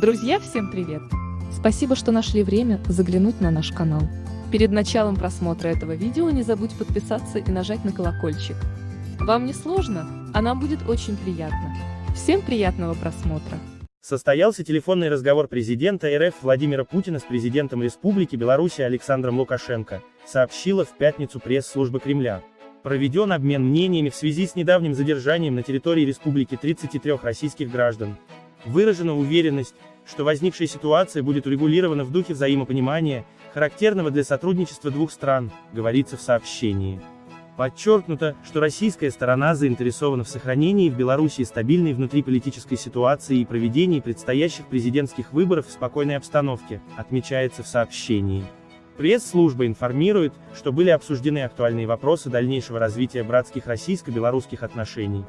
Друзья, всем привет! Спасибо, что нашли время заглянуть на наш канал. Перед началом просмотра этого видео не забудь подписаться и нажать на колокольчик. Вам не сложно, а нам будет очень приятно. Всем приятного просмотра! Состоялся телефонный разговор президента РФ Владимира Путина с президентом Республики Беларусь Александром Лукашенко, сообщила в пятницу пресс-служба Кремля. Проведен обмен мнениями в связи с недавним задержанием на территории республики 33 российских граждан. Выражена уверенность, что возникшая ситуация будет урегулирована в духе взаимопонимания, характерного для сотрудничества двух стран, говорится в сообщении. Подчеркнуто, что российская сторона заинтересована в сохранении в Беларуси стабильной внутриполитической ситуации и проведении предстоящих президентских выборов в спокойной обстановке, отмечается в сообщении. Пресс-служба информирует, что были обсуждены актуальные вопросы дальнейшего развития братских российско-белорусских отношений.